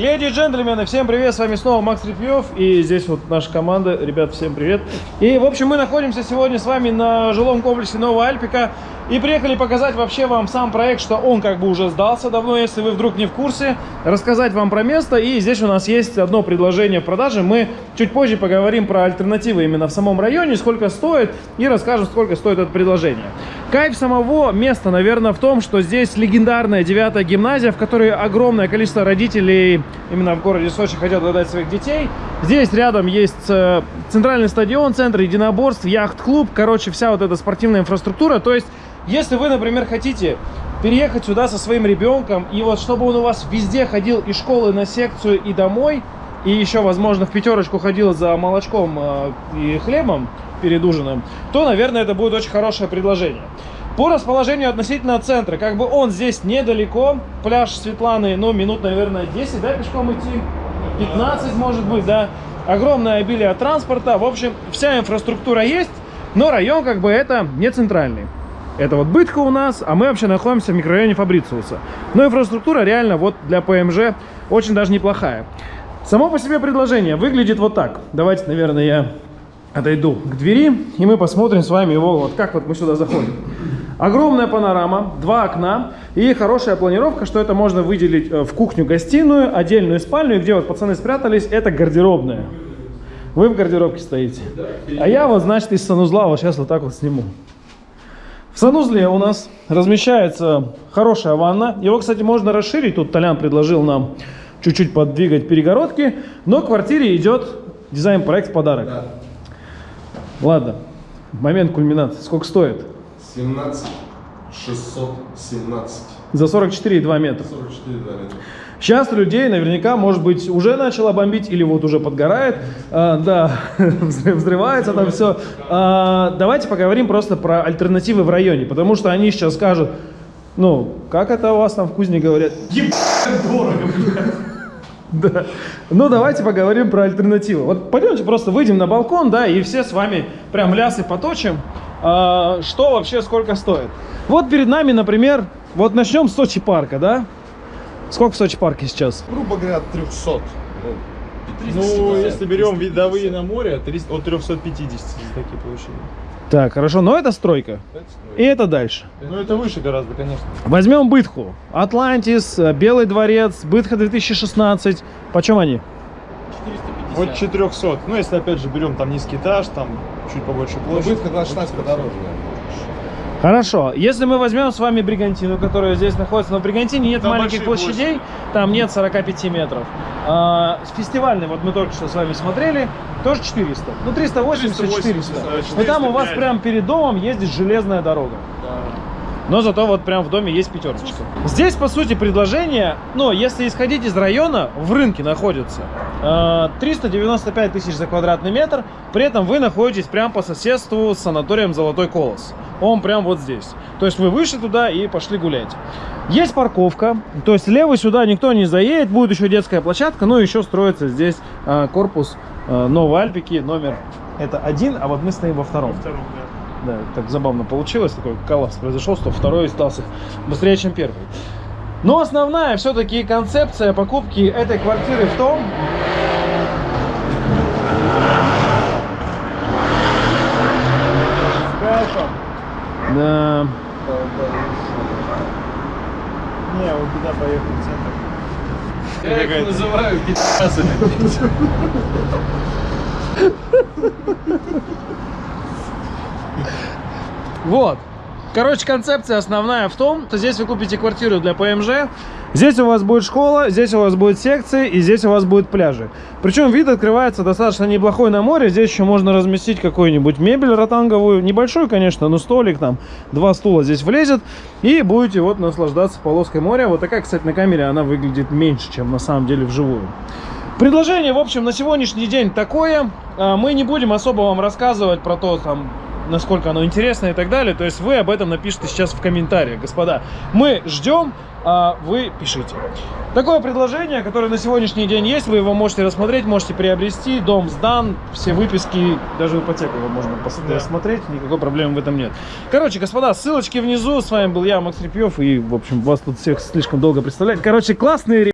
Леди и джентльмены, всем привет, с вами снова Макс Репьев, и здесь вот наша команда, ребят, всем привет. И, в общем, мы находимся сегодня с вами на жилом комплексе Новая Альпика, и приехали показать вообще вам сам проект, что он как бы уже сдался давно, если вы вдруг не в курсе, рассказать вам про место, и здесь у нас есть одно предложение в продаже, мы чуть позже поговорим про альтернативы именно в самом районе, сколько стоит, и расскажем, сколько стоит это предложение. Кайф самого места, наверное, в том, что здесь легендарная девятая гимназия, в которой огромное количество родителей именно в городе Сочи хотят отдать своих детей. Здесь рядом есть э, центральный стадион, центр единоборств, яхт-клуб, короче, вся вот эта спортивная инфраструктура. То есть, если вы, например, хотите переехать сюда со своим ребенком, и вот чтобы он у вас везде ходил из школы на секцию и домой, и еще, возможно, в пятерочку ходил за молочком э, и хлебом, перед ужином, то, наверное, это будет очень хорошее предложение. По расположению относительно центра, как бы он здесь недалеко, пляж Светланы, ну, минут, наверное, 10, да, пешком идти? 15, может быть, да. Огромное обилие транспорта, в общем, вся инфраструктура есть, но район, как бы, это не центральный. Это вот Бытха у нас, а мы вообще находимся в микрорайоне Фабрициуса. Но инфраструктура реально вот для ПМЖ очень даже неплохая. Само по себе предложение выглядит вот так. Давайте, наверное, я отойду к двери, и мы посмотрим с вами его, вот как вот мы сюда заходим. Огромная панорама, два окна и хорошая планировка, что это можно выделить э, в кухню-гостиную, отдельную спальню, и где вот пацаны спрятались, это гардеробная. Вы в гардеробке стоите. А я вот, значит, из санузла вот сейчас вот так вот сниму. В санузле у нас размещается хорошая ванна. Его, кстати, можно расширить. Тут Толян предложил нам чуть-чуть подвигать перегородки. Но в квартире идет дизайн-проект подарок. Да. Ладно, момент кульминации. Сколько стоит? 17 617. За 44,2 метра. 44,2 метра. Сейчас людей наверняка, может быть, уже начало бомбить или вот уже подгорает. А, да, взрывается там все. А, давайте поговорим просто про альтернативы в районе, потому что они сейчас скажут, ну, как это у вас там в Кузне говорят? Ебать дорого, блядь. Да. Ну, давайте поговорим про альтернативу. Вот пойдемте просто выйдем на балкон, да, и все с вами прям лясы поточим. А, что вообще сколько стоит? Вот перед нами, например, вот начнем с Сочи парка, да? Сколько в Сочи парке сейчас? Грубо говоря, 300. Ну, если берем видовые на море, от 350 такие получили. Так, хорошо, но это стройка. это стройка. И это дальше. Ну, это выше гораздо, конечно. Возьмем Бытху. Атлантис, Белый дворец, Бытха 2016. Почем они? 450. От 400. Ну, если опять же берем там низкий этаж, там чуть побольше площадь. Бытха 2016 подороже, Хорошо, если мы возьмем с вами Бригантину, которая здесь находится, но в Бригантине нет там маленьких площадей, площади. там нет 45 метров. А, фестивальный, вот мы только что с вами смотрели, тоже 400. Ну 380, 380 400. 400. Но там у вас прямо перед домом ездит железная дорога. Да но зато вот прям в доме есть пятерочка. Здесь, по сути, предложение, ну, если исходить из района, в рынке находится 395 э, тысяч за квадратный метр, при этом вы находитесь прямо по соседству с санаторием «Золотой колос». Он прям вот здесь. То есть вы вышли туда и пошли гулять. Есть парковка, то есть левый сюда никто не заедет, будет еще детская площадка, ну еще строится здесь э, корпус э, Новой Альпики, номер это один, а вот мы стоим во втором. Во втором да. Да, так забавно получилось, такой коллапс произошел, что второй остался быстрее, чем первый. Но основная все-таки концепция покупки этой квартиры в том, Да. Не, вот туда поехал в центр. Я их называю пидасами. Вот. Короче, концепция основная в том, что здесь вы купите квартиру для ПМЖ, здесь у вас будет школа, здесь у вас будет секции и здесь у вас будут пляжи. Причем вид открывается достаточно неплохой на море, здесь еще можно разместить какую-нибудь мебель ротанговую, небольшую, конечно, но столик там, два стула здесь влезет, и будете вот наслаждаться полоской моря. Вот такая, кстати, на камере она выглядит меньше, чем на самом деле вживую. Предложение, в общем, на сегодняшний день такое. А, мы не будем особо вам рассказывать про то, там, насколько оно интересно и так далее. То есть вы об этом напишите сейчас в комментариях, господа. Мы ждем, а вы пишите. Такое предложение, которое на сегодняшний день есть, вы его можете рассмотреть, можете приобрести. Дом сдан, все выписки, даже ипотеку его можно да. рассмотреть, никакой проблемы в этом нет. Короче, господа, ссылочки внизу. С вами был я, Макс Репьев, и, в общем, вас тут всех слишком долго представлять. Короче, классные